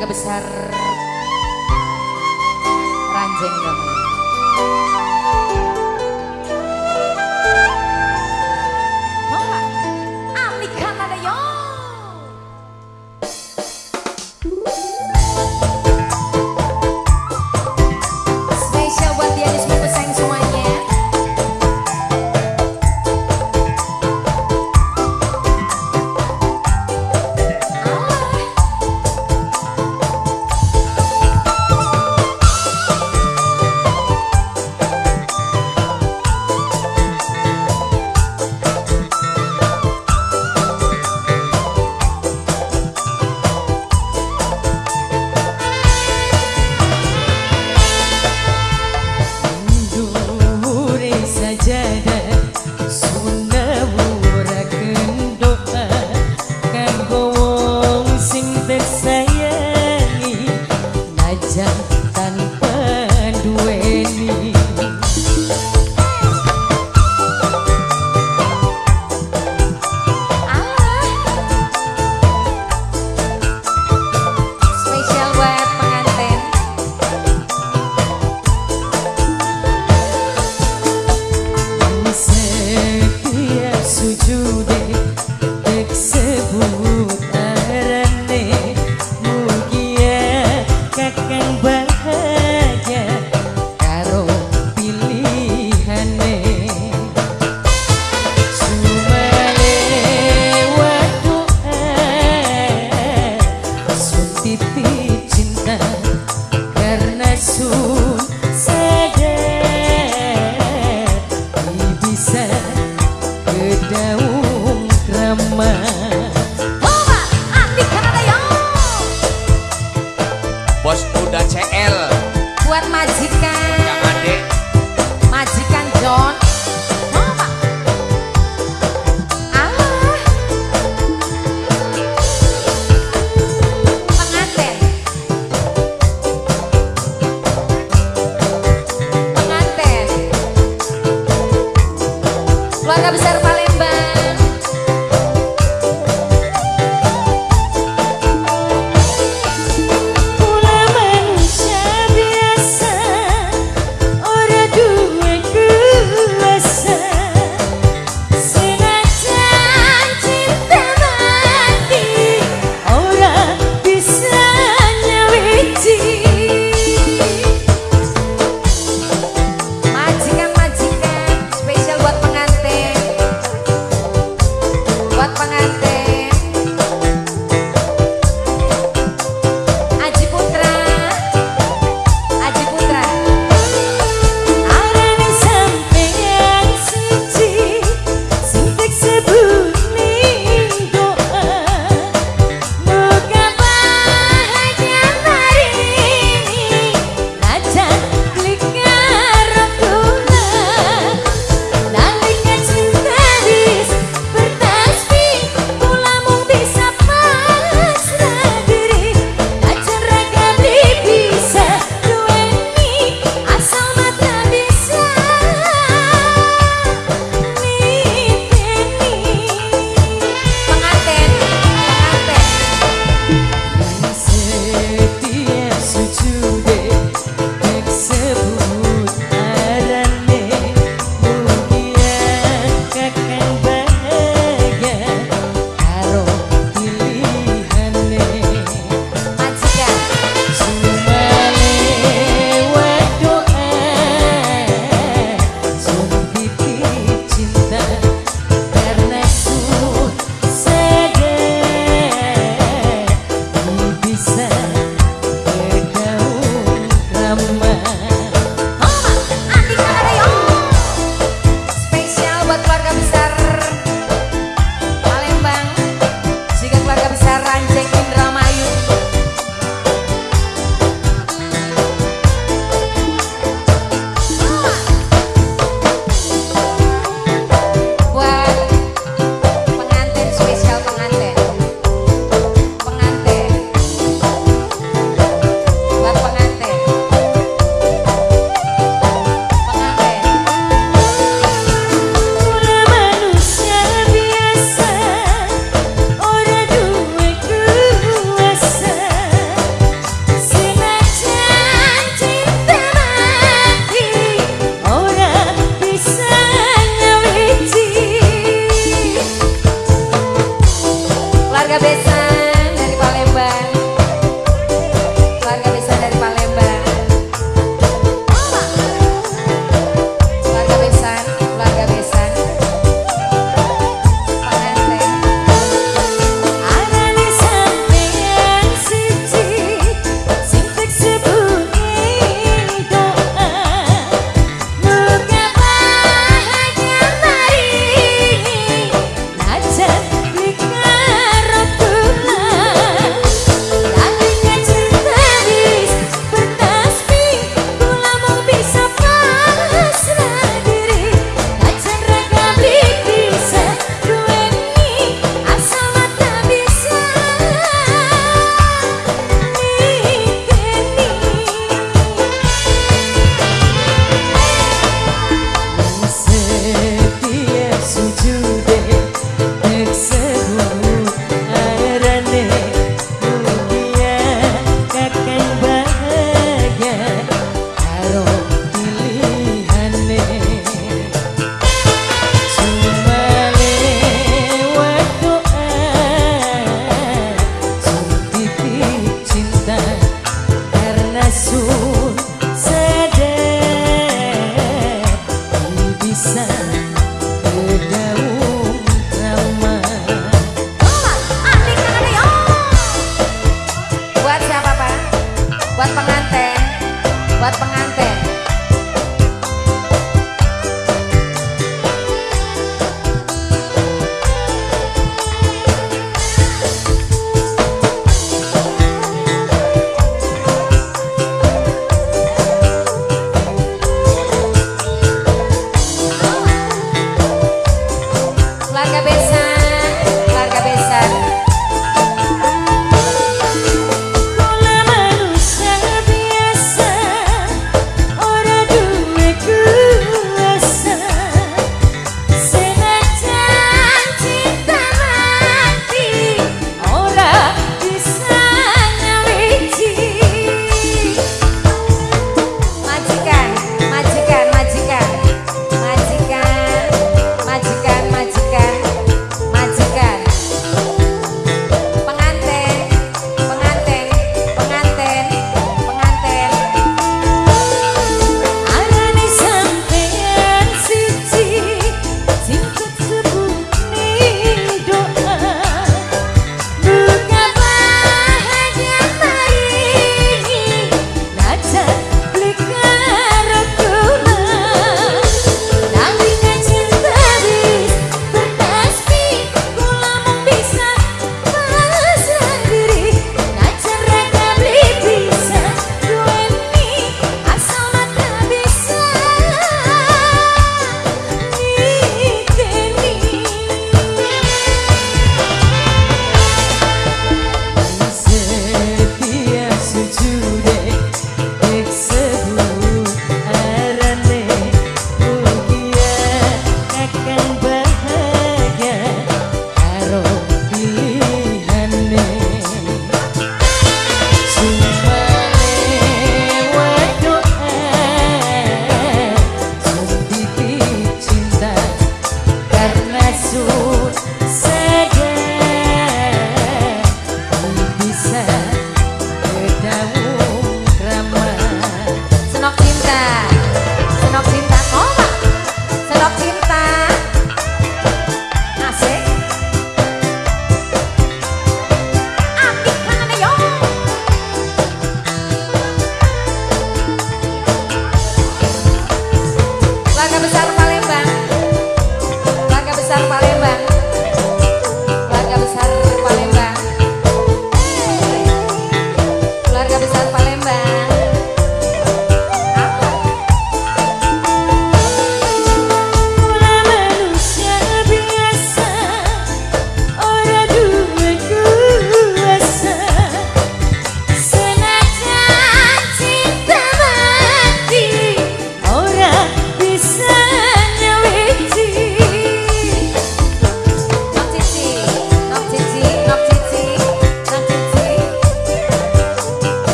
keluarga besar Ranjeng dong.